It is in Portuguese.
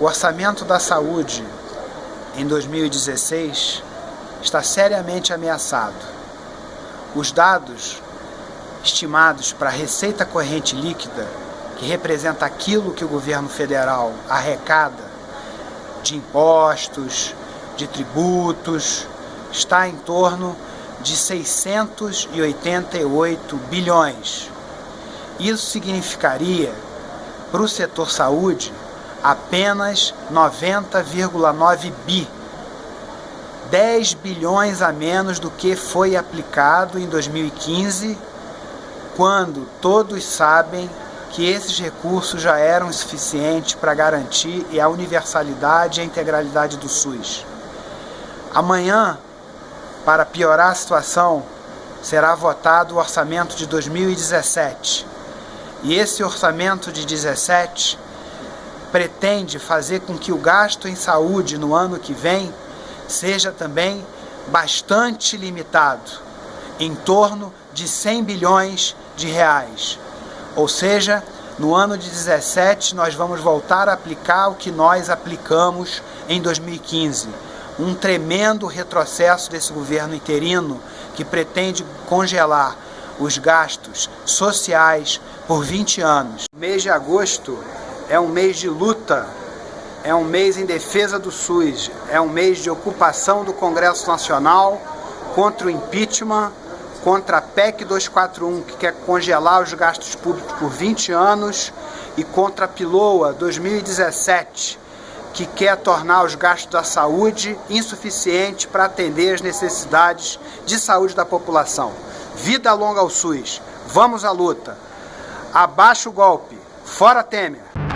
O orçamento da saúde em 2016 está seriamente ameaçado. Os dados estimados para a receita corrente líquida, que representa aquilo que o governo federal arrecada de impostos, de tributos, está em torno de 688 bilhões. Isso significaria, para o setor saúde, apenas 90,9 bi. 10 bilhões a menos do que foi aplicado em 2015, quando todos sabem que esses recursos já eram suficientes para garantir a universalidade e a integralidade do SUS. Amanhã, para piorar a situação, será votado o orçamento de 2017. E esse orçamento de 17 pretende fazer com que o gasto em saúde no ano que vem seja também bastante limitado, em torno de 100 bilhões de reais. Ou seja, no ano de 17 nós vamos voltar a aplicar o que nós aplicamos em 2015 um tremendo retrocesso desse governo interino que pretende congelar os gastos sociais por 20 anos. O mês de agosto é um mês de luta, é um mês em defesa do SUS, é um mês de ocupação do Congresso Nacional contra o impeachment, contra a PEC 241, que quer congelar os gastos públicos por 20 anos, e contra a PILOA 2017, que quer tornar os gastos da saúde insuficientes para atender as necessidades de saúde da população. Vida longa ao SUS. Vamos à luta. Abaixo o golpe. Fora Temer.